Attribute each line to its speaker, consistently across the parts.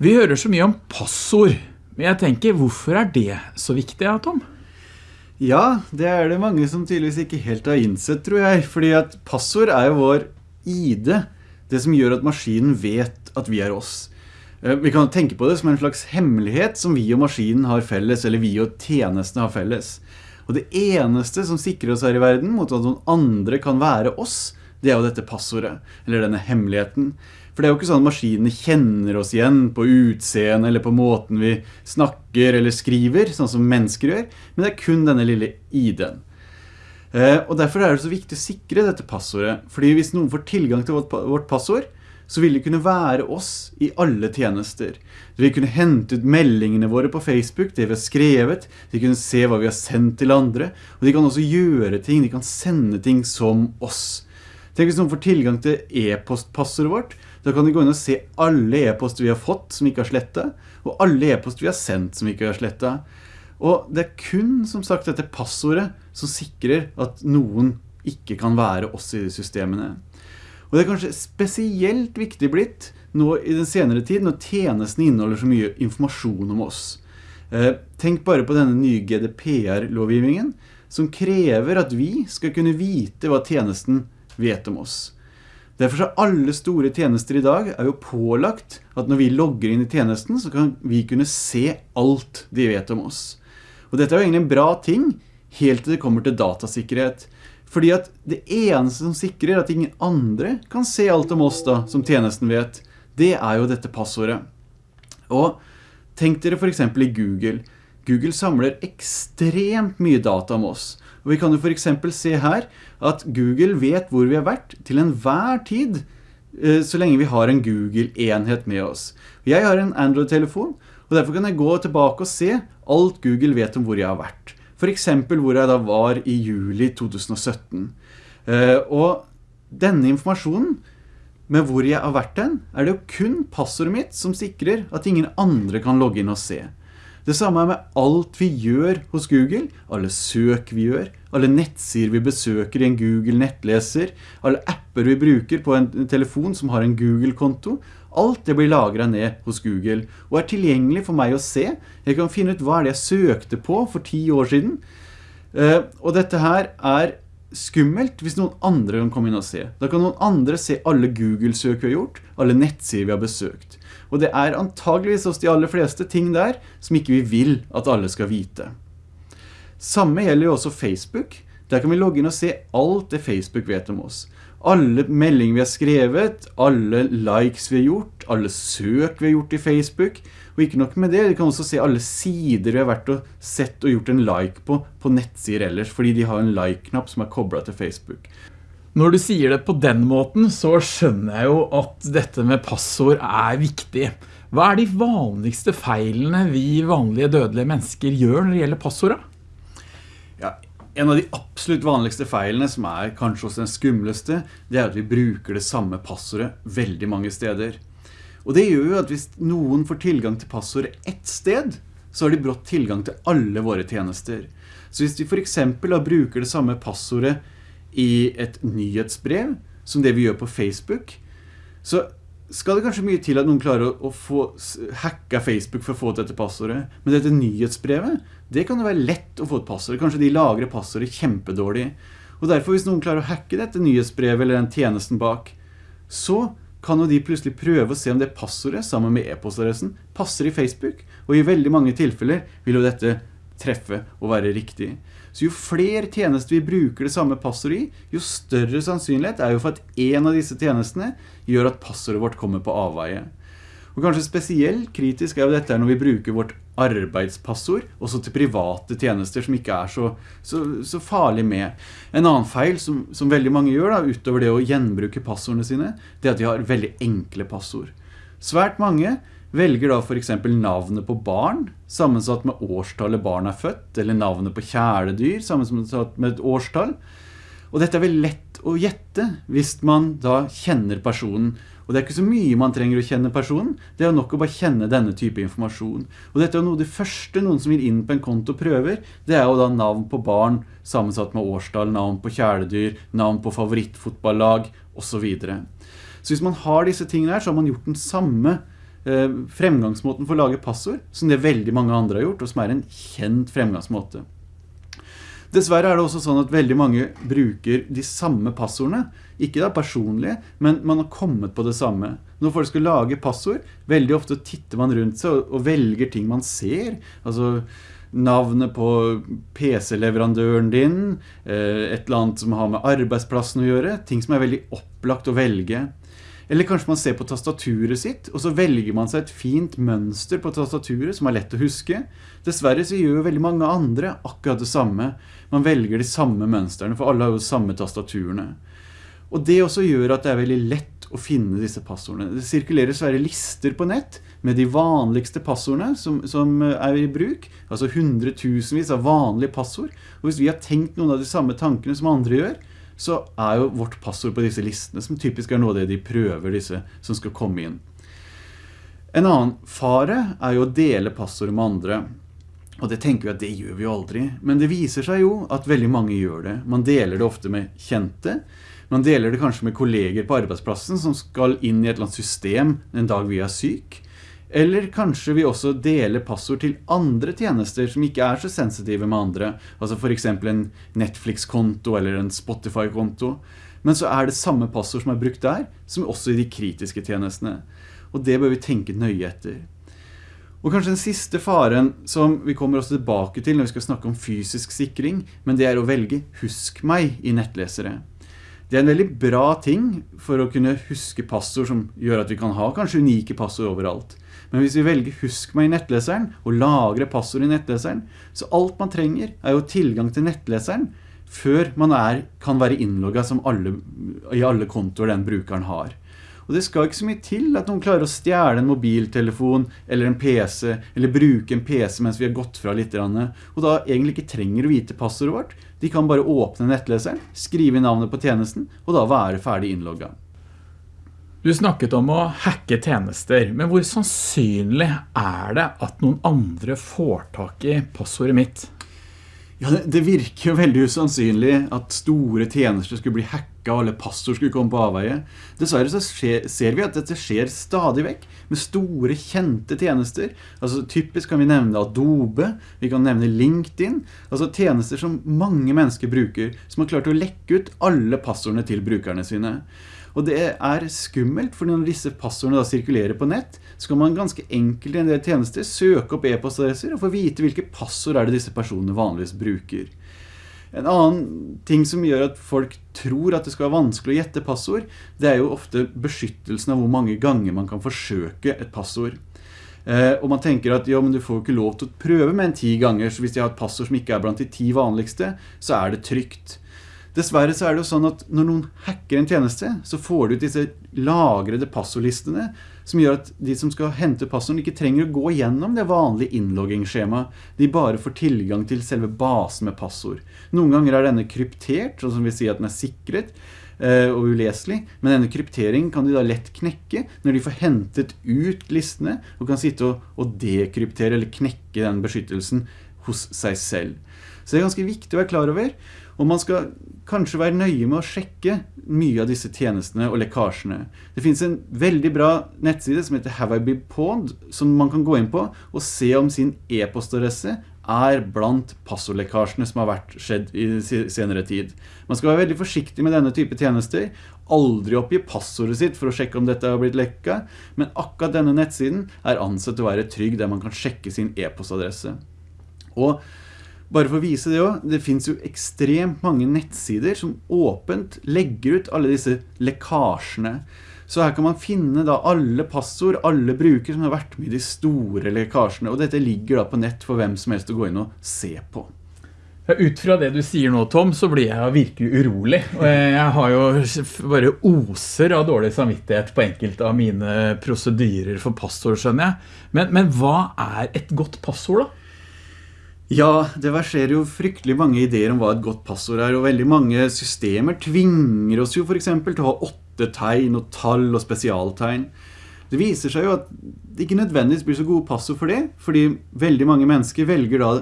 Speaker 1: Vi hører så mye om passord, men jeg tenker, hvorfor er det så viktig, Tom?
Speaker 2: Ja, det er det mange som tydeligvis ikke helt har innsett, tror jeg. Fordi at passord er jo vår ID, det som gjør at maskinen vet at vi er oss. Eh, vi kan tenke på det som en slags hemmelighet som vi og maskinen har felles, eller vi og tjenestene har felles. Og det eneste som sikrer oss her i verden mot at noen andre kan være oss, det er jo dette passordet, eller denne hemmeligheten. For det er jo ikke sånn at maskinene kjenner oss igjen på utseende eller på måten vi snakker eller skriver, sånn som mennesker gjør, men det er kun denne lille ID-en. Eh, og derfor er det så viktig å sikre dette passordet, fordi hvis noen får tilgang til vårt passord, så vil det kunne være oss i alle tjenester. De vil kunne hente ut meldingene våre på Facebook, det vi har skrevet, de kunne se hva vi har sendt til andre, og de kan også gjøre ting, de kan sende ting som oss. Tenk hvis noen får tilgang til e-postpassordet vårt, da kan de gå inn og se alle e-poster vi har fått som ikke har slettet, og alle e-poster vi har sendt som ikke har slettet. Og det er kun, som sagt, dette passordet som sikrer at noen ikke kan være oss i de systemene. Og det er kanskje spesielt viktig blitt nå i den senere tid, når tjenesten inneholder så mye informasjon om oss. Eh, tenk bare på denne nye GDPR-lovgivningen, som krever at vi skal kunne vite hva tjenesten vet om oss. Derfor er alle store tjenester i dag er jo pålagt at når vi logger inn i tjenesten, så kan vi kunne se alt de vet om oss. Og dette er jo egentlig en bra ting, helt til det kommer til datasikkerhet. Fordi at det eneste som sikrer at ingen andre kan se alt om oss da, som tjenesten vet, det er jo dette passordet. Og tenk dere for eksempel i Google. Google samler ekstremt mye data om oss. Og vi kan jo for eksempel se her at Google vet hvor vi har vært til enhver tid, eh, så lenge vi har en Google-enhet med oss. Jeg har en Android-telefon, og derfor kan jeg gå tilbake og se alt Google vet om hvor jeg har vært. For eksempel hvor jeg da var i juli 2017. Eh, og denne informasjonen med hvor jeg har vært den, er det jo kun passordet mitt som sikrer at ingen andre kan logge inn og se. Det samme er med alt vi gjør hos Google, alle søk vi gjør, alle nettsider vi besøker i en Google nettleser, alle apper vi bruker på en telefon som har en Google-konto, alt det blir lagret ned hos Google og er tilgjengelig for meg å se. Jeg kan finne ut hva det jeg søkte på for ti år siden. Eh, og dette her er skummelt hvis noen andre kan komme inn og se. Da kan noen andre se alle Google-søk vi har gjort, alle nettsider vi har besøkt. Og det er antageligvis hos de aller fleste ting der som ikke vi vil at alle skal vite. Samme gjelder jo også Facebook. Der kan vi logge inn og se alt det Facebook vet om oss. Alle meldinger vi har skrevet, alle likes vi har gjort, alle søk vi har gjort i Facebook, og ikke nok med det, vi kan også se alle sider vi har vært og sett og gjort en like på, på nettsider ellers, fordi de har en like-knapp som er koblet til Facebook.
Speaker 1: Når du sier det på den måten, så skjønner jeg jo at dette med passord er viktig. Hva er de vanligste feilene vi vanlige dødelige mennesker gjør når det gjelder passordet?
Speaker 2: Ja, en av de absolutt vanligste feilene, som er kanskje også den skumleste, det er at vi bruker det samme passordet veldig mange steder. Og det gjør jo at hvis noen får tilgang til passordet ett sted, så har de brått tilgang til alle våre tjenester. Så hvis vi for eksempel bruker det samme passordet i et nyhetsbrev, som det vi gjør på Facebook, så skal det kanskje mye til at noen klarer å, få hacka Facebook for å få dette passordet. Men dette nyhetsbrevet, det kan jo være lett å få et passord. Kanskje de lagrer passordet kjempedårlig. Og derfor hvis noen klarer å hacke dette nyhetsbrevet eller den tjenesten bak, så kan jo de plutselig prøve å se om det passordet sammen med e-postadressen passer i Facebook. Og i veldig mange tilfeller vil jo dette treffe og være riktig. Så jo flere tjenester vi bruker det samme passordet i, jo større sannsynlighet er jo for at en av disse tjenestene gjør at passordet vårt kommer på avveie. Og kanskje spesielt kritisk er jo dette når vi bruker vårt arbeidspassord, også til private tjenester som ikke er så, så, så farlig med. En annen feil som, som veldig mange gjør, da, utover det å gjenbruke passordene sine, det er at de har veldig enkle passord. Svært mange velger da for eksempel navnet på barn, sammensatt med årstallet barn er født, eller navnet på kjæledyr, sammensatt med et årstall. Og dette er vel lett å gjette hvis man da kjenner personen, og det er ikke så mye man trenger å kjenne personen, det er nok å bare kjenne denne type informasjon. Og dette er noe det første noen som vil inn på en konto prøver, det er jo da navn på barn, sammensatt med årstall, navn på kjæledyr, navn på favorittfotballag, og så videre. Så hvis man har disse tingene her, så har man gjort den samme fremgangsmåten for å lage passord, som det veldig mange andre har gjort, og som er en kjent fremgangsmåte. Dessverre er det også sånn at veldig mange bruker de samme passordene. Ikke da personlige, men man har kommet på det samme. Når folk skal lage passord, veldig ofte titter man rundt seg og, velger ting man ser. Altså navnet på PC-leverandøren din, eh, et eller annet som har med arbeidsplassen å gjøre, ting som er veldig opplagt å velge. Eller kanskje man ser på tastaturet sitt, og så velger man seg et fint mønster på tastaturet som er lett å huske. Dessverre så gjør jo veldig mange andre akkurat det samme. Man velger de samme mønsterne, for alle har jo samme tastaturene. Og det også gjør at det er veldig lett å finne disse passordene. Det sirkulerer svære lister på nett med de vanligste passordene som, som er i bruk, altså hundretusenvis av vanlige passord. Og hvis vi har tenkt noen av de samme tankene som andre gjør, så er jo vårt passord på disse listene, som typisk er noe av det de prøver, disse som skal komme inn. En annen fare er jo å dele passord med andre. Og det tenker vi at det gjør vi jo aldri. Men det viser seg jo at veldig mange gjør det. Man deler det ofte med kjente. Man deler det kanskje med kolleger på arbeidsplassen som skal inn i et eller annet system en dag vi er syk. Eller kanskje vi også deler passord til andre tjenester som ikke er så sensitive med andre. Altså for eksempel en Netflix-konto eller en Spotify-konto. Men så er det samme passord som er brukt der, som også i de kritiske tjenestene. Og det bør vi tenke nøye etter. Og kanskje den siste faren som vi kommer oss tilbake til når vi skal snakke om fysisk sikring, men det er å velge «Husk meg» i nettlesere. Det er en veldig bra ting for å kunne huske passord som gjør at vi kan ha kanskje unike passord overalt. Men hvis vi velger husk meg i nettleseren og lagre passord i nettleseren, så alt man trenger er jo tilgang til nettleseren før man er, kan være innlogget alle, i alle kontoer den brukeren har. Og det skal ikke så mye til at noen klarer å stjæle en mobiltelefon eller en PC, eller bruke en PC mens vi har gått fra litt, og da egentlig ikke trenger å vite passordet vårt. De kan bare åpne nettleseren, skrive navnet på tjenesten, og da være ferdig innlogget.
Speaker 1: Du snakket om å hacke tjenester, men hvor sannsynlig er det at noen andre får tak i passordet mitt?
Speaker 2: Ja, det, det, virker jo veldig usannsynlig at store tjenester skulle bli hacka eller passord skulle komme på avveie. Dessverre så skjer, ser vi at dette skjer stadig vekk med store kjente tjenester. Altså typisk kan vi nevne Adobe, vi kan nevne LinkedIn, altså tjenester som mange mennesker bruker, som har klart å lekke ut alle passordene til brukerne sine. Og det er skummelt, for når disse passordene da sirkulerer på nett, så kan man ganske enkelt i en del tjenester søke opp e-postadresser og få vite hvilke passord er det disse personene vanligvis bruker. En annen ting som gjør at folk tror at det skal være vanskelig å gjette passord, det er jo ofte beskyttelsen av hvor mange ganger man kan forsøke et passord. Eh, og man tenker at ja, men du får ikke lov til å prøve med en ti ganger, så hvis jeg har et passord som ikke er blant de ti vanligste, så er det trygt. Dessverre så er det jo sånn at når noen hacker en tjeneste, så får du ut disse lagrede passordlistene, som gjør at de som skal hente passorden ikke trenger å gå gjennom det vanlige innloggingsskjemaet. De bare får tilgang til selve basen med passord. Noen ganger er denne kryptert, sånn som vi sier at den er sikret, eh, og uleselig, men denne krypteringen kan de da lett knekke når de får hentet ut listene, og kan sitte og dekryptere eller knekke den beskyttelsen hos seg selv. Så det er ganske viktig å være klar over, og man skal kanskje være nøye med å sjekke mye av disse tjenestene og lekkasjene. Det finnes en veldig bra nettside som heter Have I Been Pwned, som man kan gå inn på og se om sin e-postadresse er blant passordlekkasjene som har vært skjedd i senere tid. Man skal være veldig forsiktig med denne type tjenester, aldri oppgi passordet sitt for å sjekke om dette har blitt lekka, men akkurat denne nettsiden er ansett å være trygg der man kan sjekke sin e-postadresse. Og bare for å vise det også, det finnes jo ekstremt mange nettsider som åpent legger ut alle disse lekkasjene. Så her kan man finne da alle passord, alle brukere som har vært med i de store lekkasjene, og dette ligger da på nett for hvem som helst å gå inn og se på.
Speaker 1: Ja, ut fra det du sier nå, Tom, så blir jeg virkelig urolig. Jeg har jo bare oser av dårlig samvittighet på enkelte av mine prosedyrer for passord, skjønner jeg. Men, men hva er et godt passord da?
Speaker 2: Ja, det verserer jo fryktelig mange ideer om hva et godt passord er, og veldig mange systemer tvinger oss jo for eksempel til å ha åtte tegn og tall og spesialtegn. Det viser seg jo at det ikke nødvendigvis blir så gode passord for det, fordi veldig mange mennesker velger da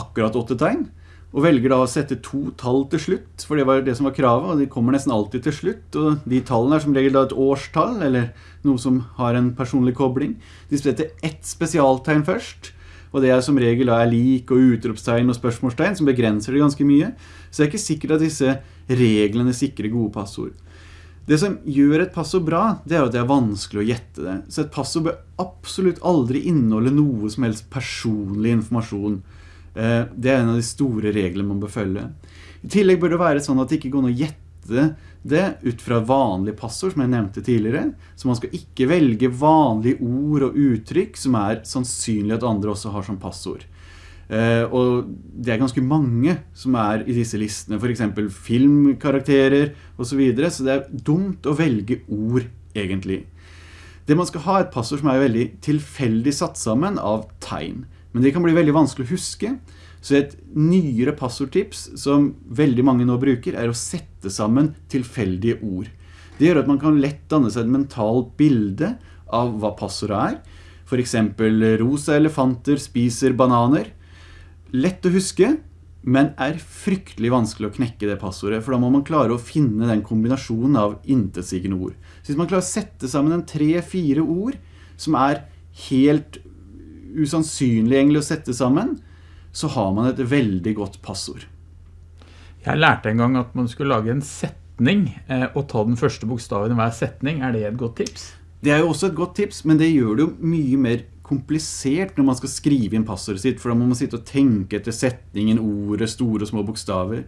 Speaker 2: akkurat åtte tegn, og velger da å sette to tall til slutt, for det var det som var kravet, og de kommer nesten alltid til slutt, og de tallene er som regel da et årstall, eller noe som har en personlig kobling. De setter ett spesialtegn først, og det er som regel er lik og utropstegn og spørsmålstegn, som begrenser det ganske mye. Så det er ikke sikkert at disse reglene sikrer gode passord. Det som gjør et passord bra, det er at det er vanskelig å gjette det. Så et passord bør absolutt aldri inneholde noe som helst personlig informasjon. Eh, det er en av de store reglene man bør følge. I tillegg bør det være sånn at det ikke går an å gjette det ut fra vanlige passord, som jeg nevnte tidligere. Så man skal ikke velge vanlige ord og uttrykk som er sannsynlig at andre også har som passord. Eh, og det er ganske mange som er i disse listene, for eksempel filmkarakterer og så videre, så det er dumt å velge ord egentlig. Det man skal ha er et passord som er veldig tilfeldig satt sammen av tegn. Men det kan bli veldig vanskelig å huske. Så et nyere passordtips som veldig mange nå bruker er å sette sammen tilfeldige ord. Det gjør at man kan lett danne seg et mentalt bilde av hva passordet er. For eksempel rosa elefanter spiser bananer. Lett å huske, men er fryktelig vanskelig å knekke det passordet, for da må man klare å finne den kombinasjonen av intetsigende ord. Så hvis man klarer å sette sammen en tre-fire ord som er helt usannsynlig egentlig å sette sammen, så har man et veldig godt passord.
Speaker 1: Jeg lærte en gang at man skulle lage en setning eh, og ta den første bokstaven i hver setning. Er det et godt tips?
Speaker 2: Det er jo også et godt tips, men det gjør det jo mye mer komplisert når man skal skrive inn passordet sitt, for da må man sitte og tenke etter setningen, ordet, store og små bokstaver.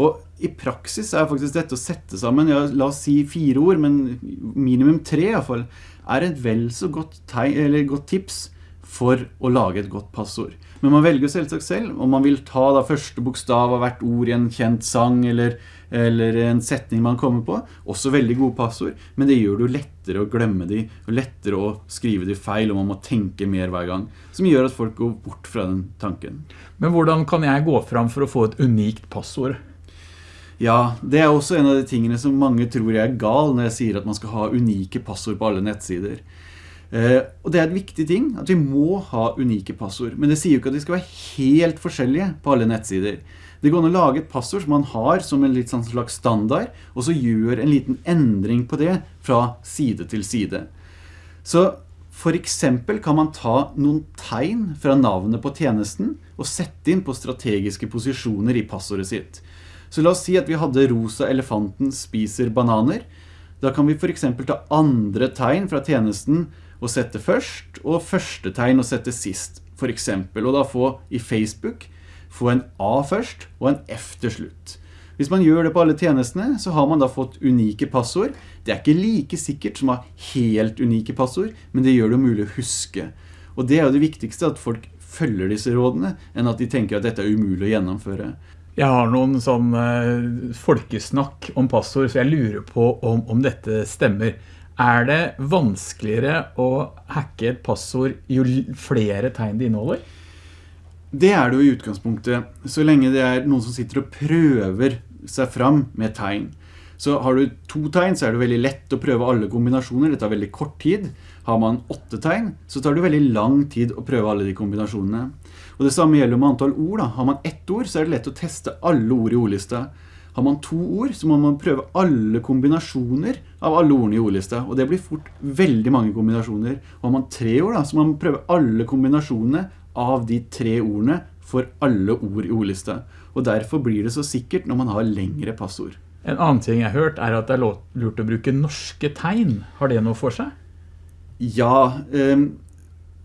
Speaker 2: Og i praksis er faktisk dette å sette sammen, ja, la oss si fire ord, men minimum tre i hvert fall, er et vel så godt, godt tips for å lage et godt passord. Men man velger selvsagt selv, om man vil ta da første bokstav av hvert ord i en kjent sang, eller, eller en setning man kommer på. Også veldig gode passord, men det gjør det jo lettere å glemme de, og lettere å skrive de feil, og man må tenke mer hver gang, som gjør at folk går bort fra den tanken.
Speaker 1: Men hvordan kan jeg gå fram for å få et unikt passord?
Speaker 2: Ja, det er også en av de tingene som mange tror jeg er gal når jeg sier at man skal ha unike passord på alle nettsider. Eh, og det er et viktig ting, at vi må ha unike passord. Men det sier jo ikke at de skal være helt forskjellige på alle nettsider. Det går an å lage et passord som man har som en litt sånn slags standard, og så gjør en liten endring på det fra side til side. Så for eksempel kan man ta noen tegn fra navnet på tjenesten og sette inn på strategiske posisjoner i passordet sitt. Så la oss si at vi hadde rosa elefanten spiser bananer. Da kan vi for eksempel ta andre tegn fra tjenesten å sette først, og første tegn å sette sist, for eksempel. Og da få i Facebook, få en A først, og en F til slutt. Hvis man gjør det på alle tjenestene, så har man da fått unike passord. Det er ikke like sikkert som å ha helt unike passord, men det gjør det mulig å huske. Og det er jo det viktigste, at folk følger disse rådene, enn at de tenker at dette er umulig å gjennomføre.
Speaker 1: Jeg har noen sånn uh, folkesnakk om passord, så jeg lurer på om, om dette stemmer. Er det vanskeligere å hacke et passord jo flere tegn det inneholder?
Speaker 2: Det er det jo i utgangspunktet, så lenge det er noen som sitter og prøver seg fram med tegn. Så har du to tegn, så er det veldig lett å prøve alle kombinasjoner. Det tar veldig kort tid. Har man åtte tegn, så tar det veldig lang tid å prøve alle de kombinasjonene. Og det samme gjelder med antall ord. Da. Har man ett ord, så er det lett å teste alle ord i ordlista. Har man to ord, så må man prøve alle kombinasjoner av alle ordene i ordlista, og det blir fort veldig mange kombinasjoner. Og har man tre ord, da, så må man prøve alle kombinasjonene av de tre ordene for alle ord i ordlista. Og derfor blir det så sikkert når man har lengre passord.
Speaker 1: En annen ting jeg har hørt er at det er lurt å bruke norske tegn. Har det noe for seg?
Speaker 2: Ja, um,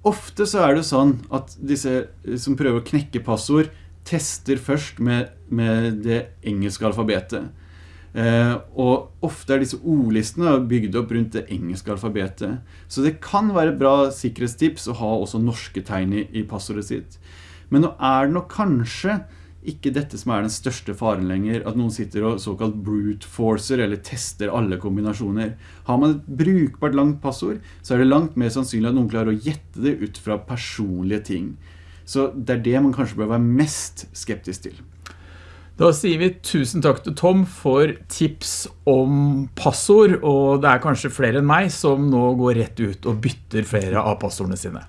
Speaker 2: ofte så er det sånn at disse som prøver å knekke passord, tester først med, med det engelske alfabetet. Eh, og ofte er disse ordlistene bygd opp rundt det engelske alfabetet. Så det kan være et bra sikkerhetstips å ha også norske tegn i, i passordet sitt. Men nå er det nok kanskje ikke dette som er den største faren lenger, at noen sitter og såkalt brute forcer, eller tester alle kombinasjoner. Har man et brukbart langt passord, så er det langt mer sannsynlig at noen klarer å gjette det ut fra personlige ting. Så det er det man kanskje bør være mest skeptisk til.
Speaker 1: Da sier vi tusen takk til Tom for tips om passord, og det er kanskje flere enn meg som nå går rett ut og bytter flere av passordene sine.